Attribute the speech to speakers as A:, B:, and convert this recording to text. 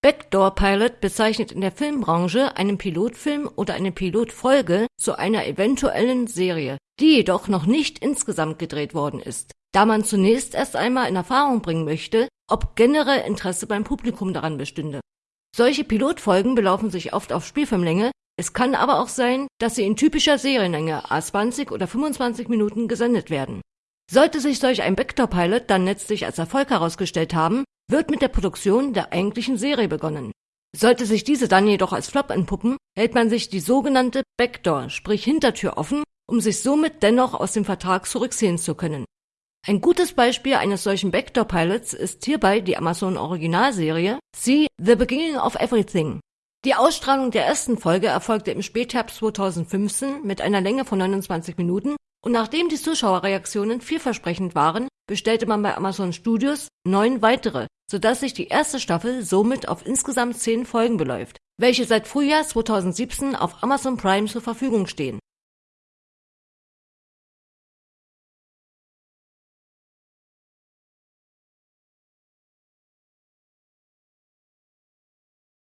A: Backdoor Pilot bezeichnet in der Filmbranche einen Pilotfilm oder eine Pilotfolge zu einer eventuellen Serie, die jedoch noch nicht insgesamt gedreht worden ist, da man zunächst erst einmal in Erfahrung bringen möchte, ob generell Interesse beim Publikum daran bestünde. Solche Pilotfolgen belaufen sich oft auf Spielfilmlänge, es kann aber auch sein, dass sie in typischer Serienlänge a 20 oder 25 Minuten gesendet werden. Sollte sich solch ein Backdoor-Pilot dann letztlich als Erfolg herausgestellt haben, wird mit der Produktion der eigentlichen Serie begonnen. Sollte sich diese dann jedoch als Flop entpuppen, hält man sich die sogenannte Backdoor, sprich Hintertür offen, um sich somit dennoch aus dem Vertrag zurückziehen zu können. Ein gutes Beispiel eines solchen Backdoor-Pilots ist hierbei die Amazon-Originalserie See The Beginning of Everything. Die Ausstrahlung der ersten Folge erfolgte im Spätherbst 2015 mit einer Länge von 29 Minuten und nachdem die Zuschauerreaktionen vielversprechend waren, bestellte man bei Amazon Studios neun weitere, sodass sich die erste Staffel somit auf insgesamt zehn Folgen beläuft, welche seit Frühjahr 2017 auf Amazon Prime zur Verfügung stehen